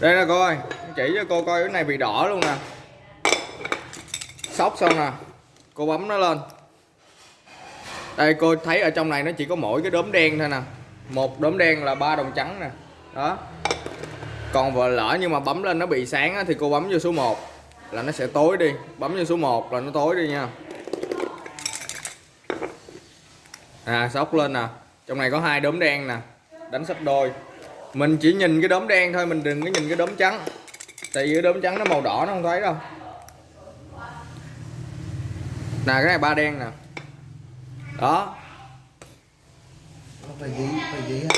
đây nè cô ơi chỉ cho cô coi cái này bị đỏ luôn nè. Sóc xong nè cô bấm nó lên. Đây cô thấy ở trong này nó chỉ có mỗi cái đốm đen thôi nè. Một đốm đen là ba đồng trắng nè. Đó. Còn vừa lỡ nhưng mà bấm lên nó bị sáng á, thì cô bấm vô số 1 là nó sẽ tối đi. Bấm vô số 1 là nó tối đi nha. À sóc lên nè. Trong này có hai đốm đen nè. Đánh sắp đôi mình chỉ nhìn cái đốm đen thôi mình đừng có nhìn cái đốm trắng. Tại vì cái đốm trắng nó màu đỏ nó không thấy đâu. Nè cái này ba đen nè. Đó. Phải gì, phải gì